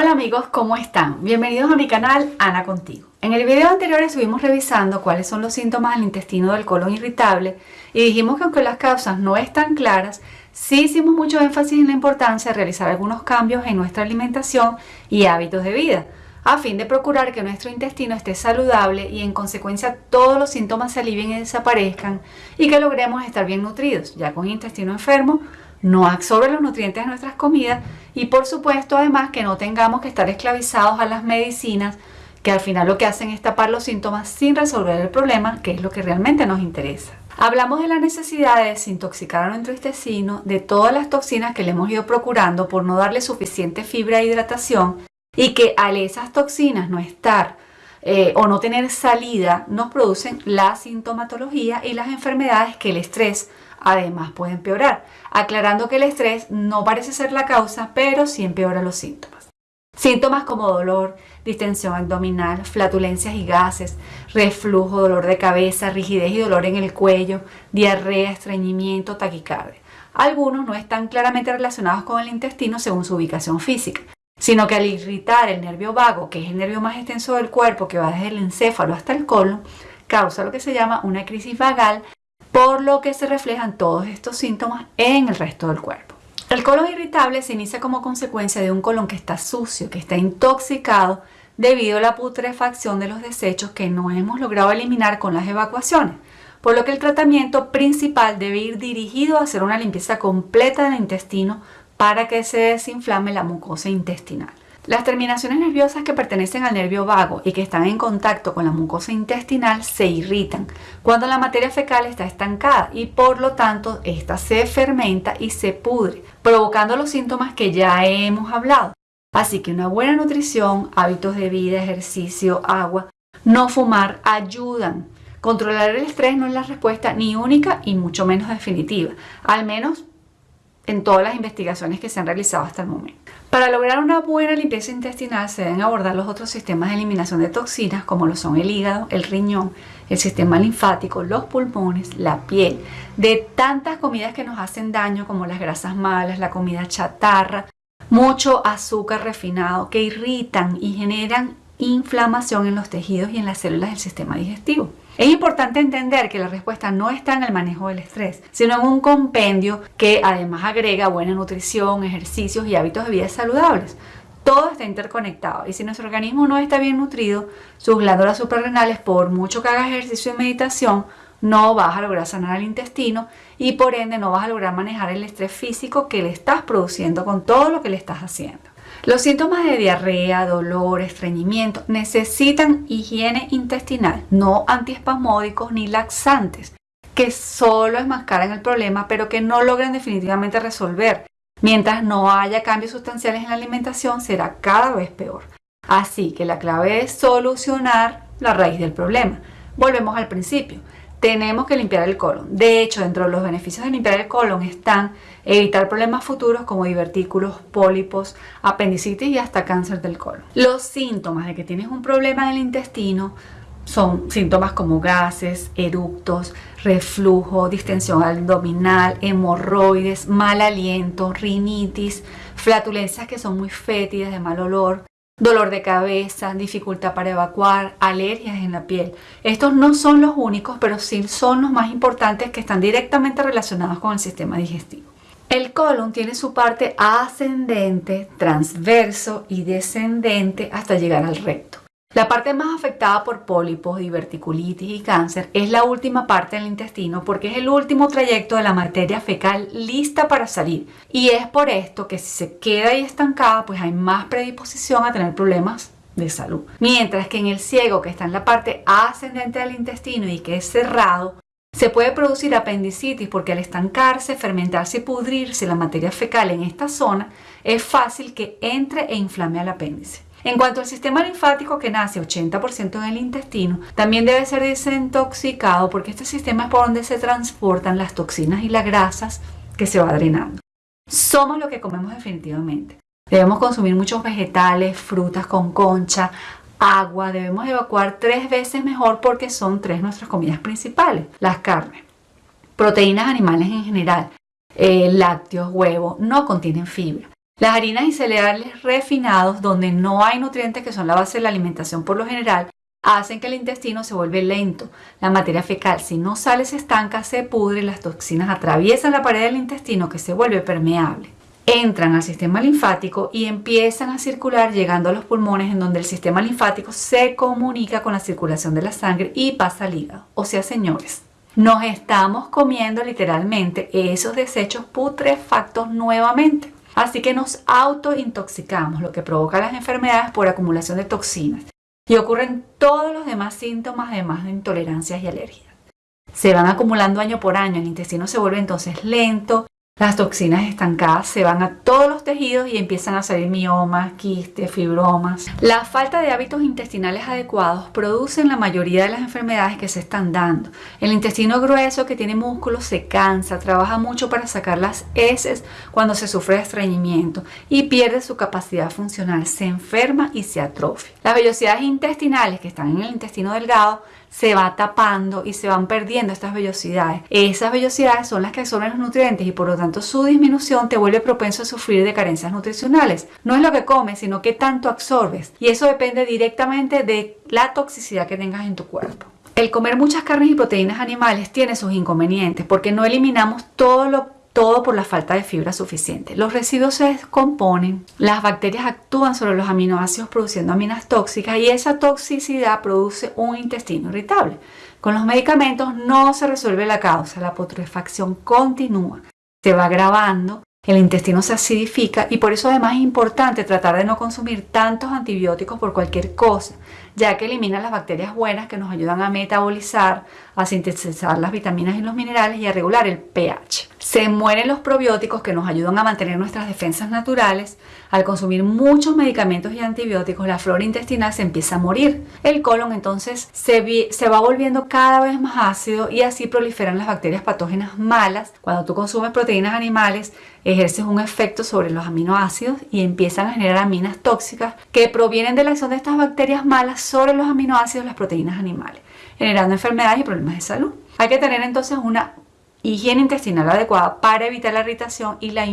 Hola amigos, ¿cómo están? Bienvenidos a mi canal Ana Contigo. En el video anterior estuvimos revisando cuáles son los síntomas del intestino del colon irritable y dijimos que aunque las causas no están claras, sí hicimos mucho énfasis en la importancia de realizar algunos cambios en nuestra alimentación y hábitos de vida a fin de procurar que nuestro intestino esté saludable y en consecuencia todos los síntomas se alivien y desaparezcan y que logremos estar bien nutridos, ya con intestino enfermo no absorbe los nutrientes de nuestras comidas y por supuesto además que no tengamos que estar esclavizados a las medicinas que al final lo que hacen es tapar los síntomas sin resolver el problema, que es lo que realmente nos interesa. Hablamos de la necesidad de desintoxicar a nuestro intestino de todas las toxinas que le hemos ido procurando por no darle suficiente fibra e hidratación y que al esas toxinas no estar eh, o no tener salida nos producen la sintomatología y las enfermedades que el estrés además puede empeorar, aclarando que el estrés no parece ser la causa, pero sí empeora los síntomas. Síntomas como dolor, distensión abdominal, flatulencias y gases, reflujo, dolor de cabeza, rigidez y dolor en el cuello, diarrea, estreñimiento, taquicardia. Algunos no están claramente relacionados con el intestino según su ubicación física, sino que al irritar el nervio vago, que es el nervio más extenso del cuerpo que va desde el encéfalo hasta el colon, causa lo que se llama una crisis vagal por lo que se reflejan todos estos síntomas en el resto del cuerpo. El colon irritable se inicia como consecuencia de un colon que está sucio, que está intoxicado debido a la putrefacción de los desechos que no hemos logrado eliminar con las evacuaciones, por lo que el tratamiento principal debe ir dirigido a hacer una limpieza completa del intestino para que se desinflame la mucosa intestinal. Las terminaciones nerviosas que pertenecen al nervio vago y que están en contacto con la mucosa intestinal se irritan cuando la materia fecal está estancada y por lo tanto esta se fermenta y se pudre, provocando los síntomas que ya hemos hablado. Así que una buena nutrición, hábitos de vida, ejercicio, agua, no fumar ayudan. Controlar el estrés no es la respuesta ni única y mucho menos definitiva, al menos en todas las investigaciones que se han realizado hasta el momento. Para lograr una buena limpieza intestinal se deben abordar los otros sistemas de eliminación de toxinas como lo son el hígado, el riñón, el sistema linfático, los pulmones, la piel, de tantas comidas que nos hacen daño como las grasas malas, la comida chatarra, mucho azúcar refinado que irritan y generan inflamación en los tejidos y en las células del sistema digestivo. Es importante entender que la respuesta no está en el manejo del estrés, sino en un compendio que además agrega buena nutrición, ejercicios y hábitos de vida saludables. Todo está interconectado y si nuestro organismo no está bien nutrido, sus glándulas suprarrenales, por mucho que hagas ejercicio y meditación, no vas a lograr sanar el intestino y por ende no vas a lograr manejar el estrés físico que le estás produciendo con todo lo que le estás haciendo. Los síntomas de diarrea, dolor, estreñimiento necesitan higiene intestinal, no antiespasmódicos ni laxantes, que solo enmascaran el problema pero que no logran definitivamente resolver. Mientras no haya cambios sustanciales en la alimentación será cada vez peor. Así que la clave es solucionar la raíz del problema. Volvemos al principio tenemos que limpiar el colon. De hecho, dentro de los beneficios de limpiar el colon están evitar problemas futuros como divertículos, pólipos, apendicitis y hasta cáncer del colon. Los síntomas de que tienes un problema en el intestino son síntomas como gases, eructos, reflujo, distensión abdominal, hemorroides, mal aliento, rinitis, flatulencias que son muy fétidas, de mal olor, dolor de cabeza, dificultad para evacuar, alergias en la piel. Estos no son los únicos, pero sí son los más importantes que están directamente relacionados con el sistema digestivo. El colon tiene su parte ascendente, transverso y descendente hasta llegar al recto. La parte más afectada por pólipos, diverticulitis y cáncer es la última parte del intestino porque es el último trayecto de la materia fecal lista para salir. Y es por esto que si se queda ahí estancada, pues hay más predisposición a tener problemas de salud. Mientras que en el ciego, que está en la parte ascendente del intestino y que es cerrado, se puede producir apendicitis porque al estancarse, fermentarse y pudrirse la materia fecal en esta zona, es fácil que entre e inflame al apéndice. En cuanto al sistema linfático que nace 80% en el intestino, también debe ser desintoxicado porque este sistema es por donde se transportan las toxinas y las grasas que se va drenando. Somos lo que comemos definitivamente. Debemos consumir muchos vegetales, frutas con concha, agua. Debemos evacuar tres veces mejor porque son tres nuestras comidas principales. Las carnes, proteínas animales en general, eh, lácteos, huevos, no contienen fibra. Las harinas y cereales refinados, donde no hay nutrientes que son la base de la alimentación por lo general, hacen que el intestino se vuelve lento. La materia fecal, si no sale, se estanca, se pudre las toxinas atraviesan la pared del intestino que se vuelve permeable. Entran al sistema linfático y empiezan a circular llegando a los pulmones en donde el sistema linfático se comunica con la circulación de la sangre y pasa al hígado. O sea, señores, nos estamos comiendo literalmente esos desechos putrefactos nuevamente. Así que nos autointoxicamos, lo que provoca las enfermedades por acumulación de toxinas y ocurren todos los demás síntomas además de intolerancias y alergias. Se van acumulando año por año, el intestino se vuelve entonces lento, las toxinas estancadas se van a todos los tejidos y empiezan a salir miomas, quistes, fibromas. La falta de hábitos intestinales adecuados producen la mayoría de las enfermedades que se están dando. El intestino grueso que tiene músculos se cansa, trabaja mucho para sacar las heces cuando se sufre de estreñimiento y pierde su capacidad funcional, se enferma y se atrofia. Las vellosidades intestinales que están en el intestino delgado se va tapando y se van perdiendo estas vellosidades. Esas vellosidades son las que absorben los nutrientes y por lo tanto su disminución te vuelve propenso a sufrir de carencias nutricionales. No es lo que comes, sino que tanto absorbes. Y eso depende directamente de la toxicidad que tengas en tu cuerpo. El comer muchas carnes y proteínas animales tiene sus inconvenientes porque no eliminamos todo lo todo por la falta de fibra suficiente. Los residuos se descomponen, las bacterias actúan sobre los aminoácidos produciendo aminas tóxicas y esa toxicidad produce un intestino irritable. Con los medicamentos no se resuelve la causa, la putrefacción continúa, se va agravando, el intestino se acidifica y por eso además es importante tratar de no consumir tantos antibióticos por cualquier cosa, ya que elimina las bacterias buenas que nos ayudan a metabolizar, a sintetizar las vitaminas y los minerales y a regular el pH. Se mueren los probióticos que nos ayudan a mantener nuestras defensas naturales. Al consumir muchos medicamentos y antibióticos, la flora intestinal se empieza a morir. El colon entonces se, se va volviendo cada vez más ácido y así proliferan las bacterias patógenas malas. Cuando tú consumes proteínas animales, ejerces un efecto sobre los aminoácidos y empiezan a generar aminas tóxicas que provienen de la acción de estas bacterias malas sobre los aminoácidos de las proteínas animales, generando enfermedades y problemas de salud. Hay que tener entonces una higiene intestinal adecuada para evitar la irritación y la,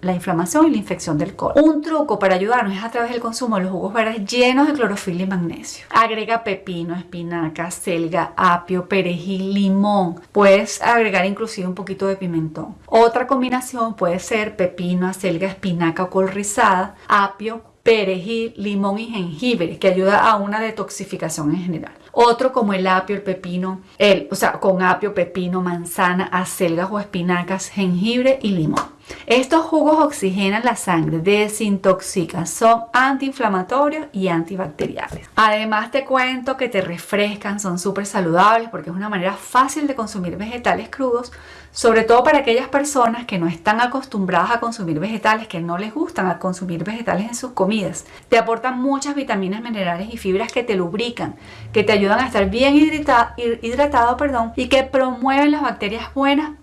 la, inflamación y la infección del colon. Un truco para ayudarnos es a través del consumo de los jugos verdes llenos de clorofila y magnesio. Agrega pepino, espinaca, selga, apio, perejil, limón. Puedes agregar inclusive un poquito de pimentón. Otra combinación puede ser pepino, selga, espinaca o col rizada, apio, perejil, limón y jengibre, que ayuda a una detoxificación en general. Otro como el apio, el pepino, el, o sea, con apio, pepino, manzana, acelgas o espinacas, jengibre y limón. Estos jugos oxigenan la sangre, desintoxican, son antiinflamatorios y antibacteriales. Además te cuento que te refrescan, son súper saludables porque es una manera fácil de consumir vegetales crudos, sobre todo para aquellas personas que no están acostumbradas a consumir vegetales, que no les gustan a consumir vegetales en sus comidas. Te aportan muchas vitaminas, minerales y fibras que te lubrican, que te ayudan a estar bien hidratado, hidratado perdón, y que promueven las bacterias buenas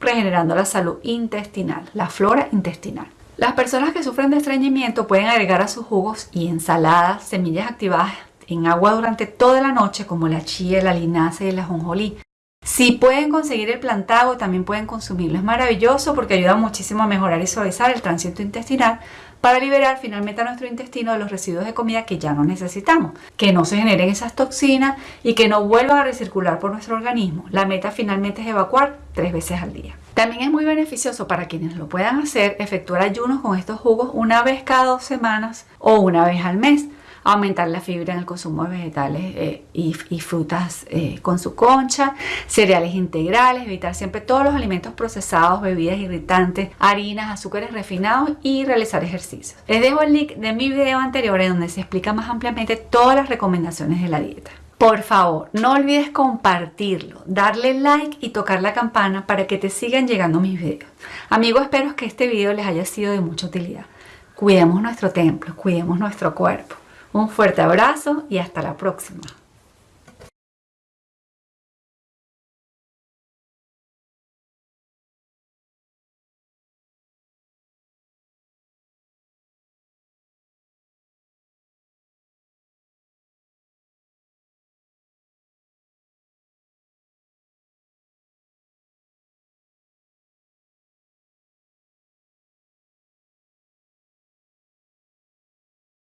regenerando la salud intestinal, la flora intestinal. Las personas que sufren de estreñimiento pueden agregar a sus jugos y ensaladas semillas activadas en agua durante toda la noche como la chía, la linaza y la ajonjolí. Si pueden conseguir el plantago, también pueden consumirlo. Es maravilloso porque ayuda muchísimo a mejorar y suavizar el tránsito intestinal para liberar finalmente a nuestro intestino de los residuos de comida que ya no necesitamos, que no se generen esas toxinas y que no vuelvan a recircular por nuestro organismo. La meta finalmente es evacuar tres veces al día. También es muy beneficioso para quienes lo puedan hacer efectuar ayunos con estos jugos una vez cada dos semanas o una vez al mes aumentar la fibra en el consumo de vegetales eh, y, frutas eh, con su concha, cereales integrales, evitar siempre todos los alimentos procesados, bebidas irritantes, harinas, azúcares refinados y realizar ejercicios. Les dejo el link de mi video anterior en donde se explica más ampliamente todas las recomendaciones de la dieta. Por favor, no olvides compartirlo, darle like y tocar la campana para que te sigan llegando mis videos. Amigos, espero que este video les haya sido de mucha utilidad. Cuidemos nuestro templo, cuidemos nuestro cuerpo. Un fuerte abrazo y hasta la próxima.